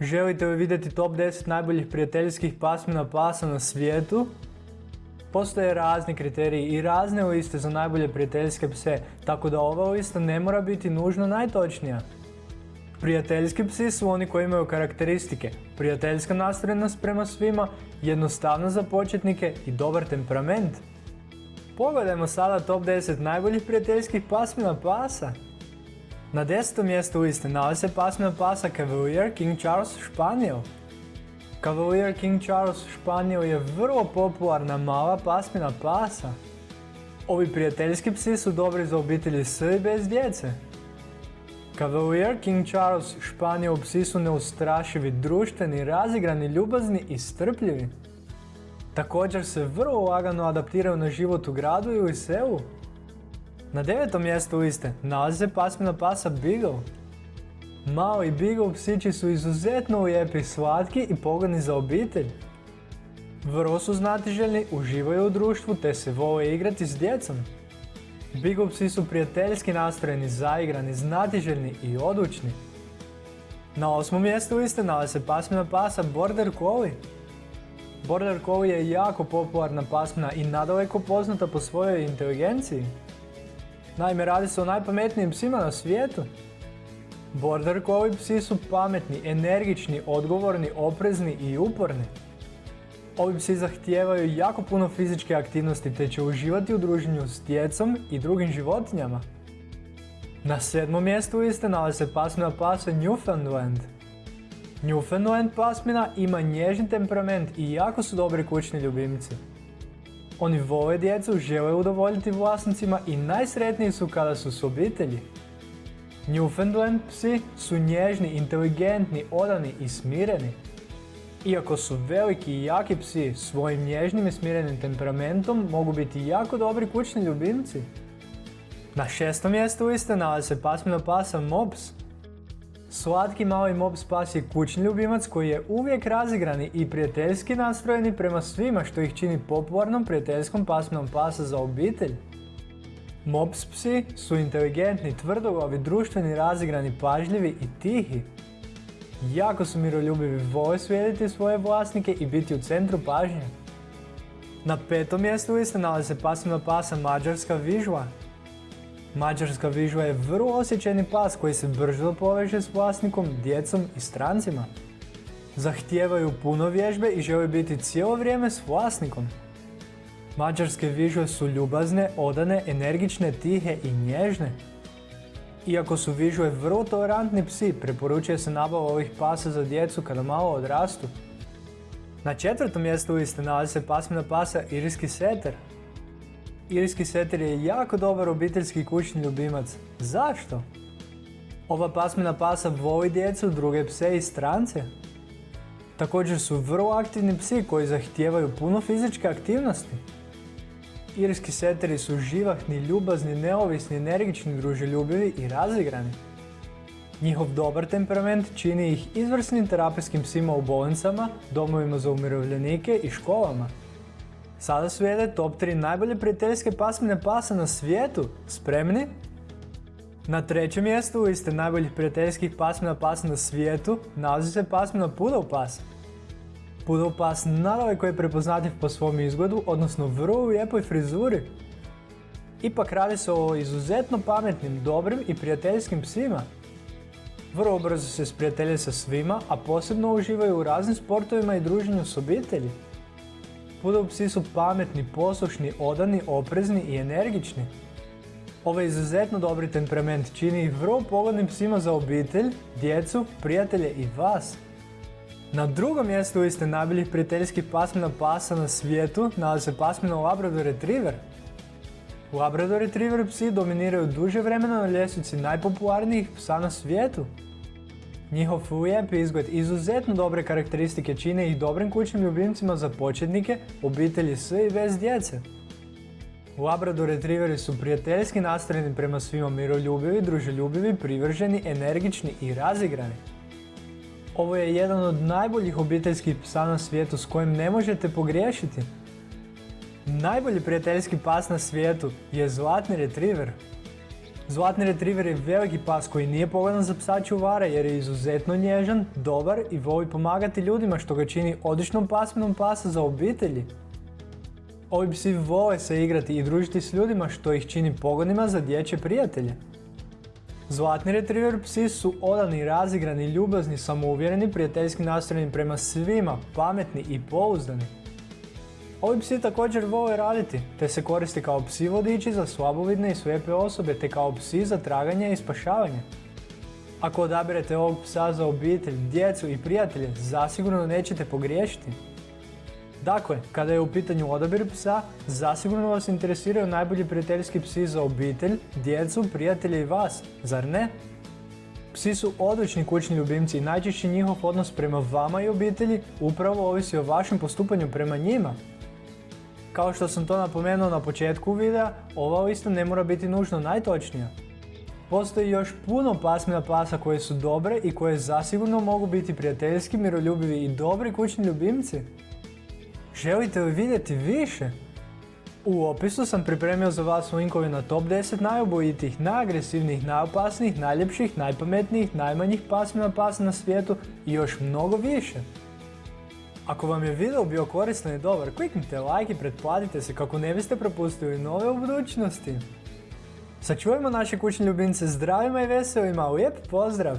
Želite li vidjeti top 10 najboljih prijateljskih pasmina pasa na svijetu? Postoje razni kriteriji i razne liste za najbolje prijateljske pse, tako da ova lista ne mora biti nužno najtočnija. Prijateljski psi su oni koji imaju karakteristike, prijateljska nastrojenost prema svima, jednostavno za početnike i dobar temperament. Pogledajmo sada top 10 najboljih prijateljskih pasmina pasa. Na desetom mjestu liste nalazi se pasmina pasa Cavalier King Charles Španijel. Cavalier King Charles Španijel je vrlo popularna mala pasmina pasa. Ovi prijateljski psi su dobri za obitelji s i bez djece. Cavalier King Charles Španijel psi su neustrašivi, društveni, razigrani, ljubazni i strpljivi. Također se vrlo lagano adaptiraju na život u gradu ili selu. Na devetom mjestu liste nalazi se pasmina pasa Beagle. Mali Beagle psići su izuzetno lijepi, slatki i pogodni za obitelj. Vrlo su znatiželjni, uživaju u društvu te se vole igrati s djecom. Beagle psi su prijateljski nastrojeni, zaigrani, znatiželjni i odlučni. Na osmom mjestu liste nalazi se pasmina pasa Border Collie. Border Collie je jako popularna pasmina i nadaleko poznata po svojoj inteligenciji. Naime, radi se o najpametnijim psima na svijetu. Border Collie psi su pametni, energični, odgovorni, oprezni i uporni. Ovi psi zahtijevaju jako puno fizičke aktivnosti te će uživati u druženju s djecom i drugim životinjama. Na sedmom mjestu liste nalazi se pasmina pasa Newfoundland. Newfoundland pasmina ima nježni temperament i jako su dobri kućni ljubimci. Oni vole djecu, žele udovoljiti vlasnicima i najsretniji su kada su s obitelji. Newfoundland psi su nježni, inteligentni, odani i smireni. Iako su veliki i jaki psi, svojim nježnim i smirenim temperamentom mogu biti jako dobri kućni ljubimci. Na šestom mjestu liste nalazi se pasmina pasa Mops. Slatki mali Mops pas je kućni ljubimac koji je uvijek razigrani i prijateljski nastrojeni prema svima što ih čini popularnom prijateljskom pasminom pasa za obitelj. Mops psi su inteligentni, tvrdoglavi, društveni, razigrani, pažljivi i tihi. Jako su miroljubivi, vole svijediti svoje vlasnike i biti u centru pažnje. Na petom mjestu liste nalazi se pasmina pasa Mađarska vižla. Mađarska vižla je vrlo osjećajni pas koji se brzo poveže s vlasnikom, djecom i strancima. Zahtijevaju puno vježbe i žele biti cijelo vrijeme s vlasnikom. Mađarske vižle su ljubazne, odane, energične, tihe i nježne. Iako su vižle vrlo tolerantni psi, preporučuje se nabava ovih pasa za djecu kada malo odrastu. Na četvrtom mjestu liste nalazi se pasmina pasa Irijski seter. Irijski seter je jako dobar obiteljski kućni ljubimac. Zašto? Ova pasmina pasa voli djecu, druge pse i strance. Također su vrlo aktivni psi koji zahtijevaju puno fizičke aktivnosti. Irski seteri su živahni, ljubazni, neovisni, energični, druželjubivi i razigrani. Njihov dobar temperament čini ih izvrsnim terapijskim psima u bolnicama, domovima za umirovljenike i školama. Sada slijede top 3 najbolje prijateljske pasmine pasa na svijetu. Spremni? Na trećem mjestu liste najboljih prijateljskih pasmina pasa na svijetu nalazi se pasmina Poodle pas. Poodle pas nadaleko je prepoznatljiv po svom izgledu, odnosno vrlo lijepoj frizuri. Ipak radi se o izuzetno pametnim, dobrim i prijateljskim psima. Vrlo brzo se sprijatelje sa svima, a posebno uživaju u raznim sportovima i druženju s obitelji. Poodle psi su pametni, poslušni, odani, oprezni i energični. Ovaj izuzetno dobri temperament čini ih vrlo pogodnim psima za obitelj, djecu, prijatelje i vas. Na drugom mjestu liste najboljih prijateljskih pasmina pasa na svijetu nalazi se pasmina Labrador Retriever. Labrador Retriever psi dominiraju duže vremena na ljestvici najpopularnijih psa na svijetu. Njihov lijep izgled izuzetno dobre karakteristike čine ih dobrim kućnim ljubimcima za početnike, obitelji s i bez djece. Labrador Retrieveri su prijateljski nastrojeni prema svima miroljubivi, druželjubivi, privrženi, energični i razigrani. Ovo je jedan od najboljih obiteljskih psa na svijetu s kojim ne možete pogriješiti. Najbolji prijateljski pas na svijetu je Zlatni Retriever. Zlatni retriver je veliki pas koji nije pogodan za psa čuvara jer je izuzetno nježan, dobar i voli pomagati ljudima što ga čini odličnom pasminom pasa za obitelji. Ovi psi vole se igrati i družiti s ljudima što ih čini pogodnima za dječje prijatelje. Zlatni retriver psi su odani, razigrani, ljubazni, samouvjereni, prijateljski nastrojeni prema svima, pametni i pouzdani. Ovi psi također vole raditi, te se koristi kao psi vodiči za slabovidne i slijepe osobe, te kao psi za traganje i spašavanje. Ako odabirete ovog psa za obitelj, djecu i prijatelje, zasigurno nećete pogriješiti. Dakle, kada je u pitanju odabir psa, zasigurno vas interesiraju najbolji prijateljski psi za obitelj, djecu, prijatelje i vas, zar ne? Psi su odlični kućni ljubimci i najčešće njihov odnos prema vama i obitelji upravo ovisi o vašem postupanju prema njima. Kao što sam to napomenuo na početku videa, ova isto ne mora biti nužno najtočnija. Postoji još puno pasmina pasa koje su dobre i koje zasigurno mogu biti prijateljski, miroljubivi i dobri kućni ljubimci. Želite li vidjeti više? U opisu sam pripremio za vas linkove na top 10 najobojitijih, najagresivnijih, najopasnijih, najljepših, najpametnijih, najmanjih pasmina pasa na svijetu i još mnogo više. Ako vam je video bio koristan i dobar, kliknite like i pretplatite se kako ne biste propustili nove u budućnosti. Sačuvajmo naše kućne ljubimce zdravima i veselima, lijep pozdrav!